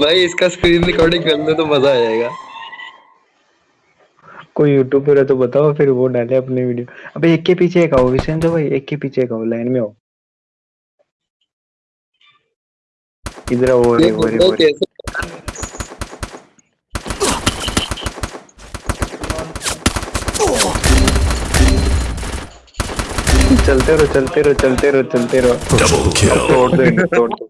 भाई इसका screen recording कर लो तो मज़ा आ जाएगा। कोई यूट्यूब पर है तो बताओ फिर वो डाले अपने वीडियो अबे एक के पीछे एक आओ विशेंद्र भाई एक के पीछे एक आओ लाइन में आओ। इधर आओ ये रे वो रे चलते रहो चलते रहो चलते रहो चलते रहो। तोड़ दो तोड़ दो।